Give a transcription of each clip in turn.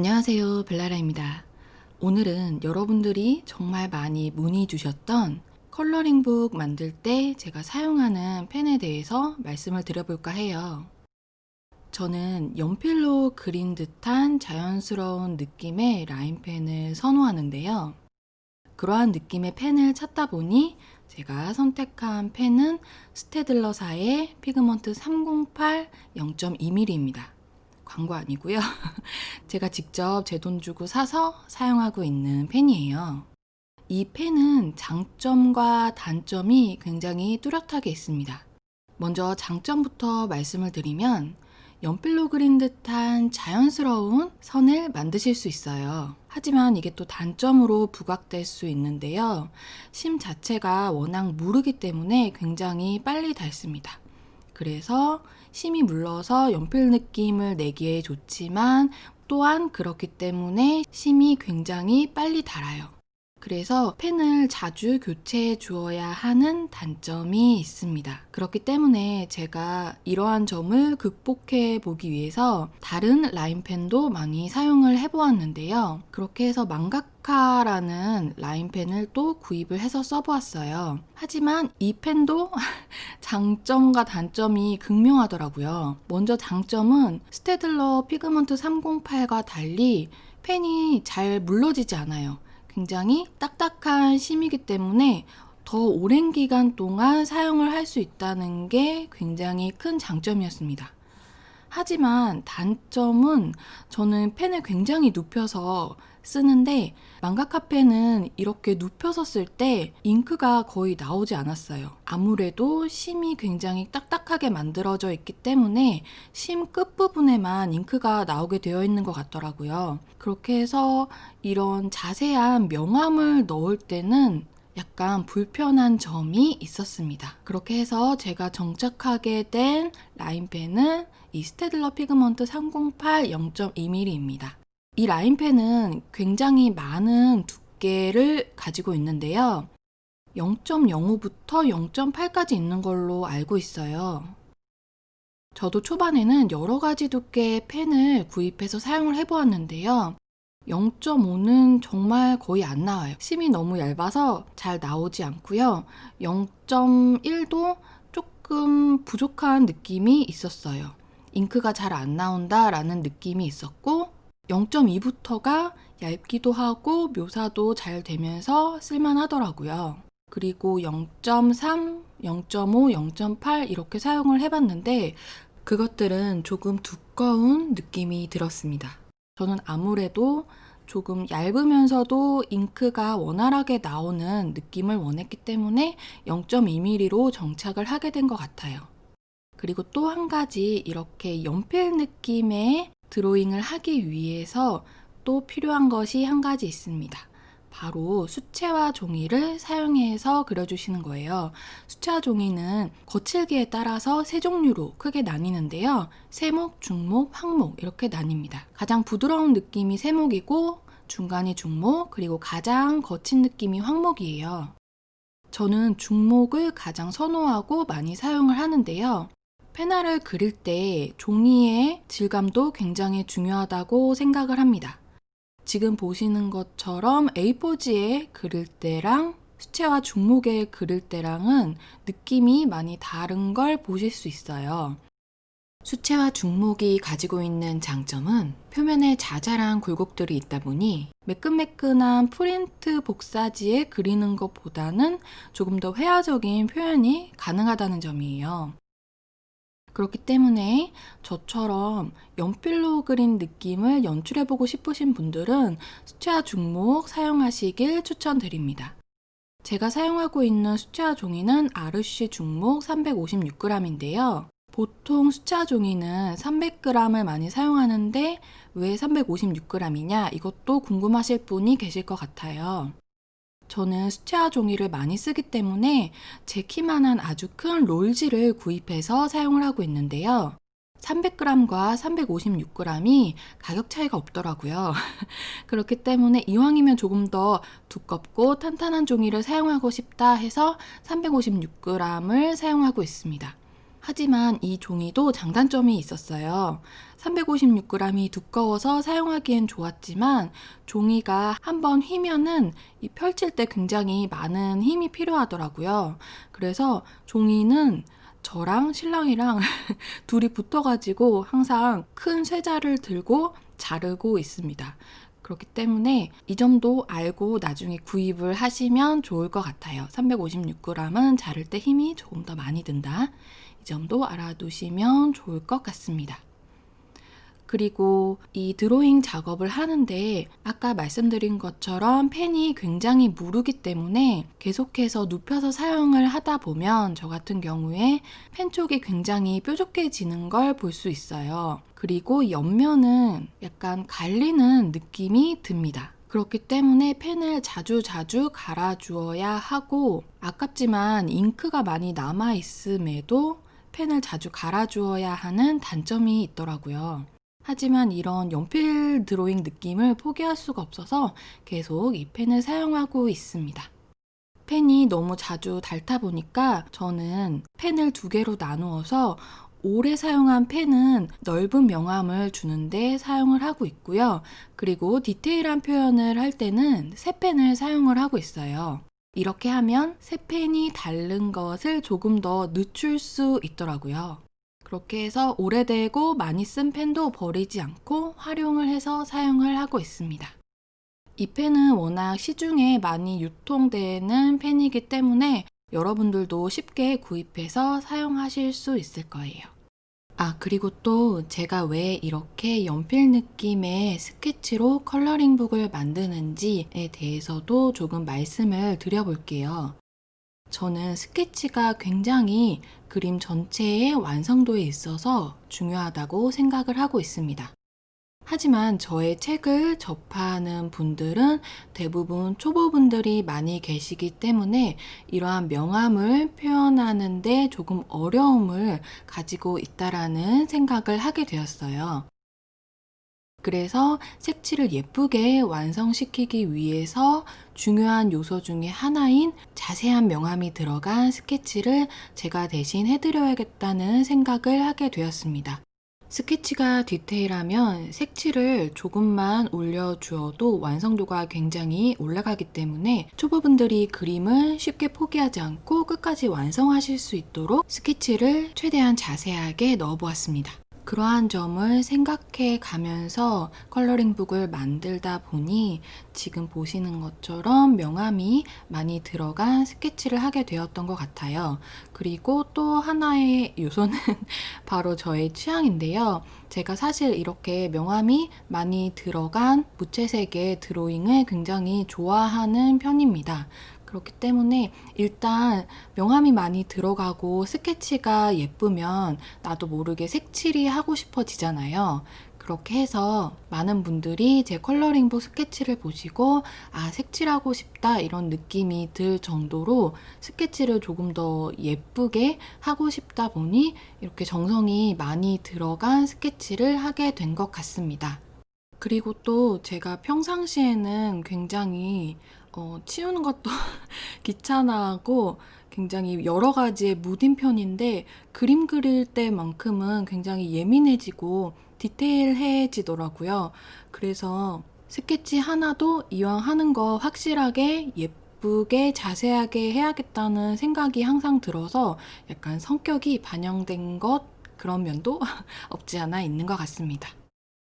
안녕하세요 벨라라입니다. 오늘은 여러분들이 정말 많이 문의 주셨던 coloring book 만들 때 제가 사용하는 펜에 대해서 말씀을 드려볼까 해요. 저는 연필로 그린 듯한 자연스러운 느낌의 line pen을 선호하는데요. 그러한 느낌의 펜을 찾다 보니 제가 선택한 펜은 스테들러사의 피그먼트 308 0.2mm입니다 광고 아니고요. 제가 직접 제 돈 주고 사서 사용하고 있는 펜이에요. 이 펜은 장점과 단점이 굉장히 뚜렷하게 있습니다. 먼저 장점부터 말씀을 드리면 연필로 그린 듯한 자연스러운 선을 만드실 수 있어요. 하지만 이게 또 단점으로 부각될 수 있는데요. 심 자체가 워낙 무르기 때문에 굉장히 빨리 닳습니다. 그래서 심이 물러서 연필 느낌을 내기에 좋지만 또한 그렇기 때문에 심이 굉장히 빨리 닳아요. 그래서 펜을 자주 교체해 주어야 하는 단점이 있습니다. 그렇기 때문에 제가 이러한 점을 극복해 보기 위해서 다른 라인펜도 많이 사용을 해 보았는데요. 그렇게 해서 망가카라는 라인펜을 또 구입을 해서 써보았어요. 하지만 이 펜도 장점과 단점이 극명하더라고요. 먼저 장점은 스테들러 피그먼트 308과 달리 펜이 잘 물러지지 않아요. 굉장히 딱딱한 심이기 때문에 더 오랜 기간 동안 사용을 할 수 있다는 게 굉장히 큰 장점이었습니다. 하지만 단점은 저는 펜을 굉장히 눕혀서 쓰는데 망가카 펜은 이렇게 눕혀서 쓸 때 잉크가 거의 나오지 않았어요. 아무래도 심이 굉장히 딱딱하게 만들어져 있기 때문에 심 끝부분에만 잉크가 나오게 되어 있는 것 같더라고요. 그렇게 해서 이런 자세한 명암을 넣을 때는 약간 불편한 점이 있었습니다. 그렇게 해서 제가 정착하게 된 라인펜은 이 스테들러 피그먼트 308 0.2mm입니다. 이 라인펜은 굉장히 많은 두께를 가지고 있는데요. 0.05부터 0.8까지 있는 걸로 알고 있어요. 저도 초반에는 여러 가지 두께의 펜을 구입해서 사용을 해보았는데요. 0.5는 정말 거의 안 나와요. 심이 너무 얇아서 잘 나오지 않고요. 0.1도 조금 부족한 느낌이 있었어요. 잉크가 잘 안 나온다 라는 느낌이 있었고 0.2부터가 얇기도 하고 묘사도 잘 되면서 쓸만하더라고요. 그리고 0.3, 0.5, 0.8 이렇게 사용을 해봤는데 그것들은 조금 두꺼운 느낌이 들었습니다. 저는 아무래도 조금 얇으면서도 잉크가 원활하게 나오는 느낌을 원했기 때문에 0.2mm로 정착을 하게 된 것 같아요. 그리고 또 한 가지 이렇게 연필 느낌의 드로잉을 하기 위해서 또 필요한 것이 한 가지 있습니다. 바로 수채화 종이를 사용해서 그려주시는 거예요. 수채화 종이는 거칠기에 따라서 세 종류로 크게 나뉘는데요. 세목, 중목, 항목 이렇게 나뉩니다. 가장 부드러운 느낌이 세목이고 중간이 중목, 그리고 가장 거친 느낌이 황목이에요. 저는 중목을 가장 선호하고 많이 사용을 하는데요. 페나를 그릴 때 종이의 질감도 굉장히 중요하다고 생각을 합니다. 지금 보시는 것처럼 A4지에 그릴 때랑 수채화 중목에 그릴 때랑은 느낌이 많이 다른 걸 보실 수 있어요. 수채화 중목이 가지고 있는 장점은 표면에 자잘한 굴곡들이 있다 보니 매끈매끈한 프린트 복사지에 그리는 것보다는 조금 더 회화적인 표현이 가능하다는 점이에요. 그렇기 때문에 저처럼 연필로 그린 느낌을 연출해보고 싶으신 분들은 수채화 중목 사용하시길 추천드립니다. 제가 사용하고 있는 수채화 종이는 아르쉬 중목 356g인데요. 보통 수채화 종이는 300g을 많이 사용하는데 왜 356g이냐 이것도 궁금하실 분이 계실 것 같아요. 저는 수채화 종이를 많이 쓰기 때문에 제 키만한 아주 큰 롤지를 구입해서 사용을 하고 있는데요. 300g과 356g이 가격 차이가 없더라고요. 그렇기 때문에 이왕이면 조금 더 두껍고 탄탄한 종이를 사용하고 싶다 해서 356g을 사용하고 있습니다. 하지만 이 종이도 장단점이 있었어요. 356g이 두꺼워서 사용하기엔 좋았지만 종이가 한번 휘면은 이 펼칠 때 굉장히 많은 힘이 필요하더라고요. 그래서 종이는 저랑 신랑이랑 둘이 붙어가지고 항상 큰 쇠자를 들고 자르고 있습니다. 그렇기 때문에 이 점도 알고 나중에 구입을 하시면 좋을 것 같아요. 356g은 자를 때 힘이 조금 더 많이 든다. 이 점도 알아두시면 좋을 것 같습니다. 그리고 이 드로잉 작업을 하는데 아까 말씀드린 것처럼 펜이 굉장히 무르기 때문에 계속해서 눕혀서 사용을 하다 보면 저 같은 경우에 펜 쪽이 굉장히 뾰족해지는 걸 볼 수 있어요. 그리고 옆면은 약간 갈리는 느낌이 듭니다. 그렇기 때문에 펜을 자주 자주 갈아 주어야 하고 아깝지만 잉크가 많이 남아 있음에도 펜을 자주 갈아 주어야 하는 단점이 있더라고요. 하지만 이런 연필 드로잉 느낌을 포기할 수가 없어서 계속 이 펜을 사용하고 있습니다. 펜이 너무 자주 닳다 보니까 저는 펜을 두 개로 나누어서 오래 사용한 펜은 넓은 명암을 주는데 사용을 하고 있고요. 그리고 디테일한 표현을 할 때는 새 펜을 사용을 하고 있어요. 이렇게 하면 새 펜이 닳는 것을 조금 더 늦출 수 있더라고요. 그렇게 해서 오래되고 많이 쓴 펜도 버리지 않고 활용을 해서 사용을 하고 있습니다. 이 펜은 워낙 시중에 많이 유통되는 펜이기 때문에 여러분들도 쉽게 구입해서 사용하실 수 있을 거예요. 아, 그리고 또 제가 왜 이렇게 연필 느낌의 스케치로 컬러링북을 만드는지에 대해서도 조금 말씀을 드려볼게요. 저는 스케치가 굉장히 그림 전체의 완성도에 있어서 중요하다고 생각을 하고 있습니다. 하지만 저의 책을 접하는 분들은 대부분 초보분들이 많이 계시기 때문에 이러한 명암을 표현하는데 조금 어려움을 가지고 있다라는 생각을 하게 되었어요. 그래서 색칠을 예쁘게 완성시키기 위해서 중요한 요소 중에 하나인 자세한 명암이 들어간 스케치를 제가 대신 해드려야겠다는 생각을 하게 되었습니다. 스케치가 디테일하면 색칠을 조금만 올려주어도 완성도가 굉장히 올라가기 때문에 초보분들이 그림을 쉽게 포기하지 않고 끝까지 완성하실 수 있도록 스케치를 최대한 자세하게 넣어보았습니다. 그러한 점을 생각해 가면서 컬러링북을 만들다 보니 지금 보시는 것처럼 명암이 많이 들어간 스케치를 하게 되었던 것 같아요. 그리고 또 하나의 요소는 바로 저의 취향인데요. 제가 사실 이렇게 명암이 많이 들어간 무채색의 드로잉을 굉장히 좋아하는 편입니다. 그렇기 때문에 일단 명암이 많이 들어가고 스케치가 예쁘면 나도 모르게 색칠이 하고 싶어지잖아요. 그렇게 해서 많은 분들이 제 컬러링북 스케치를 보시고 아 색칠하고 싶다 이런 느낌이 들 정도로 스케치를 조금 더 예쁘게 하고 싶다 보니 이렇게 정성이 많이 들어간 스케치를 하게 된 것 같습니다. 그리고 또 제가 평상시에는 굉장히 어, 치우는 것도 귀찮아하고 굉장히 여러 가지의 무딘 편인데 그림 그릴 때만큼은 굉장히 예민해지고 디테일해지더라고요. 그래서 스케치 하나도 이왕 하는 거 확실하게 예쁘게 자세하게 해야겠다는 생각이 항상 들어서 약간 성격이 반영된 것 그런 면도 없지 않아 있는 것 같습니다.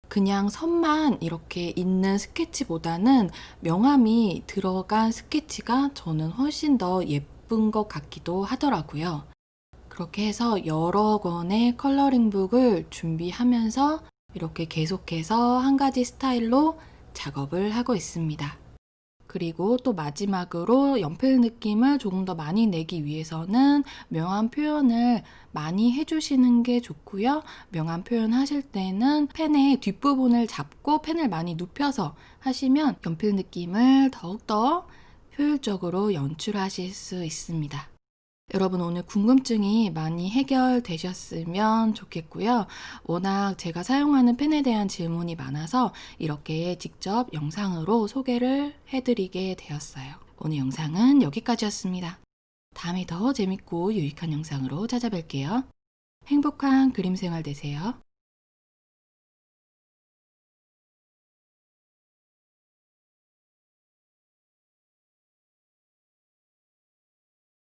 그냥 선만 이렇게 있는 스케치보다는 명암이 들어간 스케치가 저는 훨씬 더 예쁜 것 같기도 하더라고요. 그렇게 해서 여러 권의 컬러링북을 준비하면서 이렇게 계속해서 한 가지 스타일로 작업을 하고 있습니다. 그리고 또 마지막으로 연필 느낌을 조금 더 많이 내기 위해서는 명암 표현을 많이 해주시는 게 좋고요. 명암 표현 하실 때는 펜의 뒷부분을 잡고 펜을 많이 눕혀서 하시면 연필 느낌을 더욱더 효율적으로 연출하실 수 있습니다. 여러분 오늘 궁금증이 많이 해결되셨으면 좋겠고요. 워낙 제가 사용하는 펜에 대한 질문이 많아서 이렇게 직접 영상으로 소개를 해드리게 되었어요. 오늘 영상은 여기까지였습니다. 다음에 더 재밌고 유익한 영상으로 찾아뵐게요. 행복한 그림 생활 되세요.